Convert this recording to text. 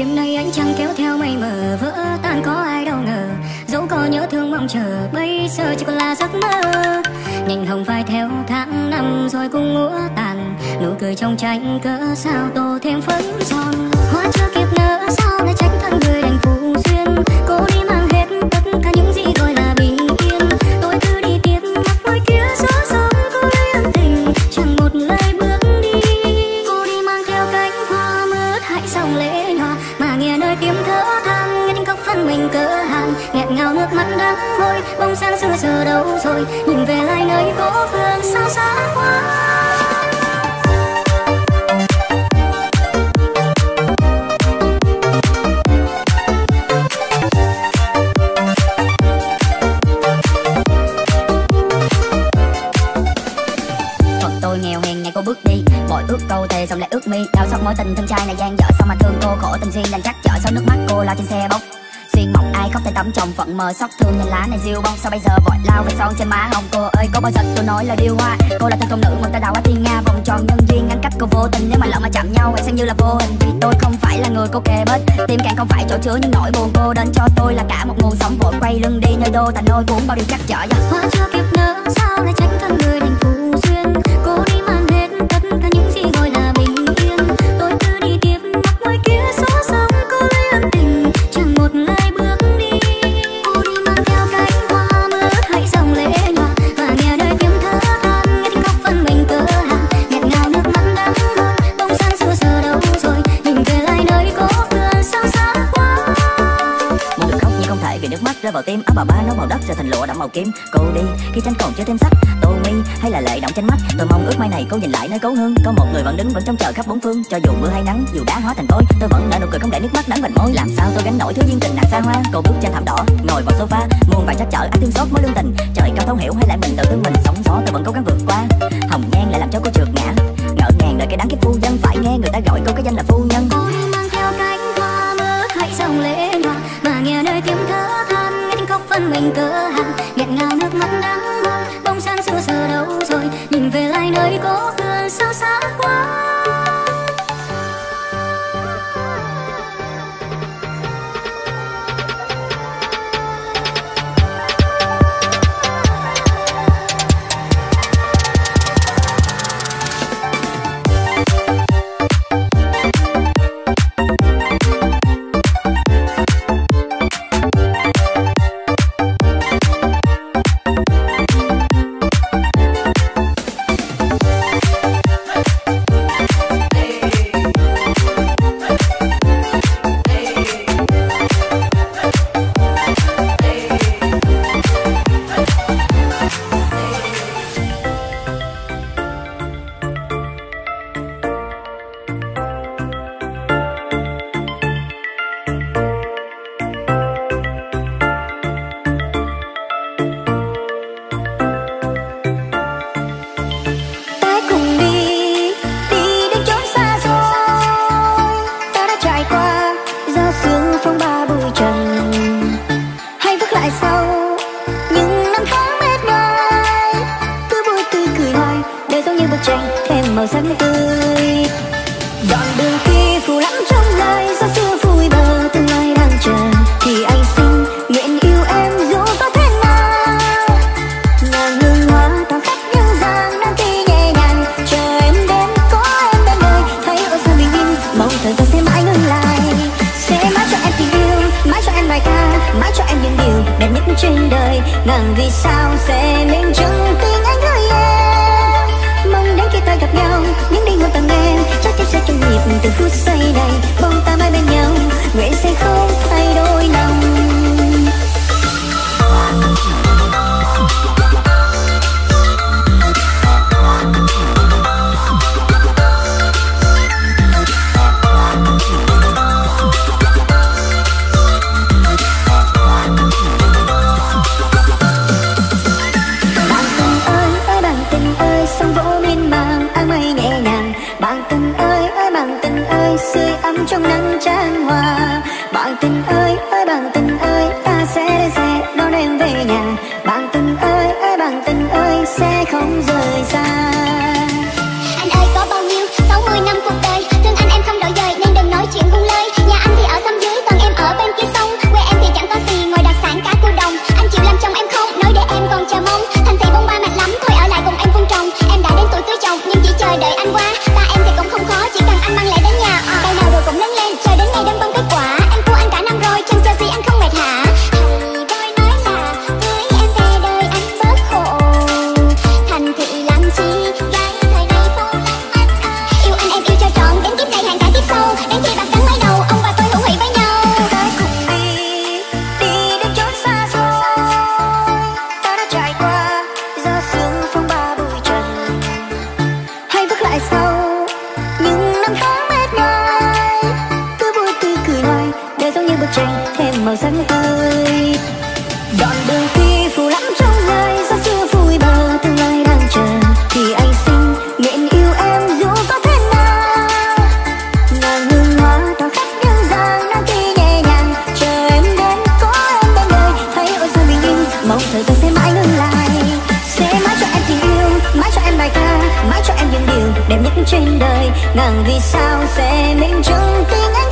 đêm nay ánh trăng kéo theo mây mờ, vỡ tan có ai đâu ngờ. Dẫu có nhớ thương mong chờ, bây giờ chỉ còn là giấc mơ. Nhành hồng phai theo tháng năm rồi cũng ngũa tàn. Nụ cười trong tranh cỡ sao tô thêm phấn son. Hoa chưa kịp nở sao lại tránh thân người đành phụ duyên. Cô đi mang hết tất cả những gì gọi là bình yên. Tôi cứ đi tiếp mặt môi kia gió sóng cô lấy ân tình. Chẳng một lời bước đi. Cô đi mang theo cánh hoa mướt hãy dòng lệ nhòa mà thở than nghe tiếng khóc phân mình cỡ hàng. Nghẹn ngào nước mắt đắng môi bông sáng xưa giờ đâu rồi? Nhìn về lại nơi cố hương sao xa quá. Mọi ước câu thề xong lại ước mi. Đau xót mối tình thân trai này gian dở. Sao mà thương cô khổ tình duyên đành chắc chở sau nước mắt cô lao trên xe bốc xuyên mộng ai khóc tay tắm chồng phận mờ xót thương nhìn lá này diêu bông. Sao bây giờ vội lao về son trên má hồng? Cô ơi, có bao giờ tôi nói là điêu hoa? Cô là thân công nữ một ta đào hoa thiên nga. Vòng tròn nhân duyên, ngăn cách cô vô tình. Nếu mà lỡ mà chạm nhau hãy xem như là vô hình. Vì tôi không phải là người cô kề bên. Tim càng không phải chỗ chứa những nỗi buồn cô đến cho tôi là cả một nguồn sống vội quay lưng đi nơi đô. Thành nôi cuốn bao điều chắc chở dạ. hoa chưa kịp nở sao lại trách thân người thành phụ lụa đậm màu kim. Cô đi, khi tranh còn chưa thêm sắc. Tô mi hay là lệ động trên mắt. Tôi mong ước mai này cô nhìn lại nơi cấu hương. Có một người vẫn đứng vẫn trong chờ khắp bốn phương. Cho dù mưa hay nắng, dù đá hóa thành vôi, tôi vẫn nở nụ cười không để nước mắt nắng vành môi. Làm sao tôi gánh nổi thứ duyên tình nặng xa hoa? Cô bước trên thảm đỏ, ngồi vào sofa. Muôn vài trắc trở ai thương xót mối lương tình. Trời cao thấu hiểu hay lại mình tự thương mình. Sóng gió tôi vẫn cố gắng vượt qua. Hồng nhan lại làm cho cô trượt ngã. Ngỡ ngàng đợi cái đáng kiếp phu dân. Phải nghe người ta gọi cô cái danh là phu nhân. Thân mình cỡ hằng nghẹn ngào nước mắt đắng đời. Ngàn vì sao sẽ minh chứng tình ơi sóng vỗ miên thêm màu sắc ơi. đoạn đường khi phù lắm trong đời do chưa vui bờ, tương lai đang chờ thì anh xin nguyện yêu em dù có thế nào. Nàng hương hoa đỏ khắp nhân gian nắng kia nhẹ nhàng chờ em đến có em bên đời. Thấy ôi sao bình yên mong thời gian sẽ mãi ngừng lại. Sẽ mãi cho em tình yêu mãi cho em bài ca mãi cho em những điều đẹp nhất trên đời. Ngàn vì sao sẽ minh chứng tình anh